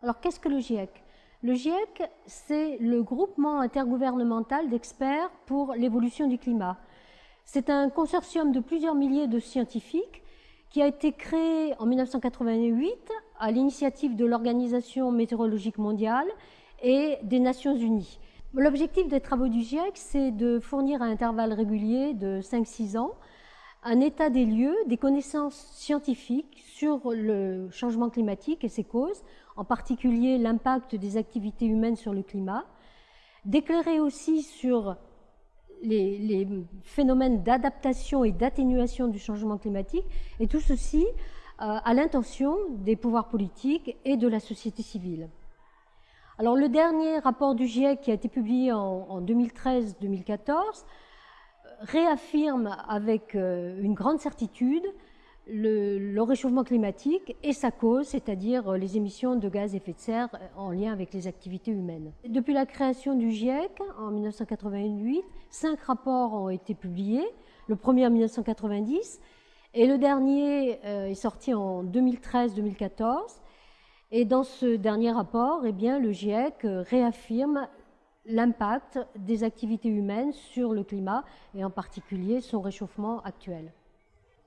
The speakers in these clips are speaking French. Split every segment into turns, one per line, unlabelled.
Alors qu'est-ce que le GIEC Le GIEC, c'est le groupement intergouvernemental d'experts pour l'évolution du climat. C'est un consortium de plusieurs milliers de scientifiques qui a été créé en 1988 à l'initiative de l'Organisation météorologique mondiale et des Nations Unies. L'objectif des travaux du GIEC, c'est de fournir à intervalles réguliers de 5-6 ans un état des lieux, des connaissances scientifiques sur le changement climatique et ses causes, en particulier l'impact des activités humaines sur le climat, d'éclairer aussi sur les, phénomènes d'adaptation et d'atténuation du changement climatique, et tout ceci euh, à l'intention des pouvoirs politiques et de la société civile. Alors le dernier rapport du GIEC qui a été publié en 2013-2014 réaffirme avec euh, une grande certitude le, réchauffement climatique et sa cause, c'est-à-dire euh, les émissions de gaz à effet de serre euh, en lien avec les activités humaines. Depuis la création du GIEC en 1988, cinq rapports ont été publiés, le premier en 1990 et le dernier est sorti en 2013-2014. Et dans ce dernier rapport, eh le GIEC réaffirme l'impact des activités humaines sur le climat et en particulier son réchauffement actuel.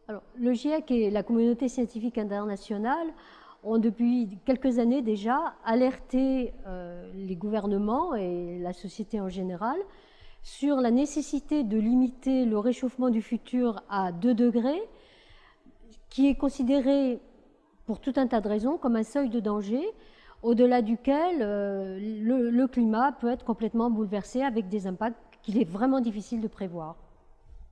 Alors, le GIEC et la communauté scientifique internationale ont depuis quelques années déjà alerté euh, les gouvernements et la société en général sur la nécessité de limiter le réchauffement du futur à 2 degrés, qui est considéré pour tout un tas de raisons comme un seuil de danger au-delà duquel euh, le, le climat peut être complètement bouleversé avec des impacts qu'il est vraiment difficile de prévoir.